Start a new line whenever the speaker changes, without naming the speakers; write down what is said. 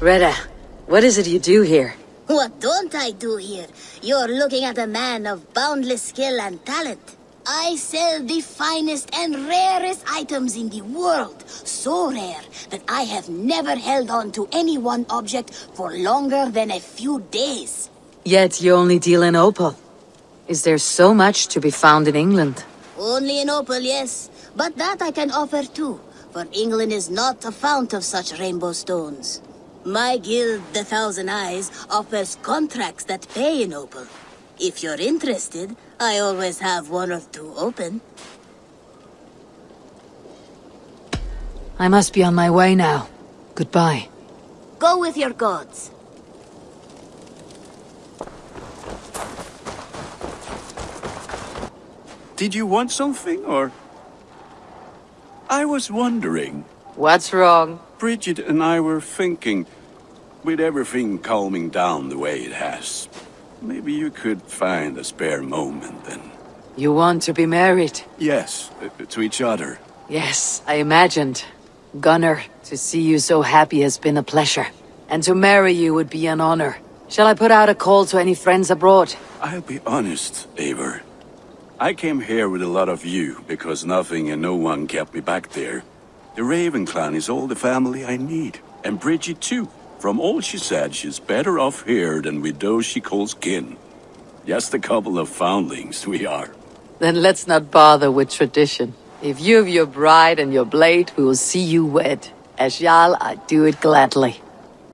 Reda, what is it you do here?
What don't I do here? You're looking at a man of boundless skill and talent. I sell the finest and rarest items in the world. So rare that I have never held on to any one object for longer than a few days.
Yet you only deal in opal. Is there so much to be found in England?
Only in opal, yes. But that I can offer too, for England is not a fount of such rainbow stones. My guild, the Thousand Eyes, offers contracts that pay in opal. If you're interested, I always have one or two open.
I must be on my way now. Goodbye.
Go with your gods.
Did you want something, or...? I was wondering.
What's wrong?
Bridget and I were thinking, with everything calming down the way it has, maybe you could find a spare moment and...
You want to be married?
Yes, uh, to each other.
Yes, I imagined. Gunnar, to see you so happy has been a pleasure. And to marry you would be an honor. Shall I put out a call to any friends abroad?
I'll be honest, Eivor. I came here with a lot of you, because nothing and no one kept me back there. The Raven clan is all the family I need. And Bridget too. From all she said, she's better off here than with those she calls kin. Just a couple of foundlings we are.
Then let's not bother with tradition. If you have your bride and your blade, we will see you wed. As Jarl, I do it gladly.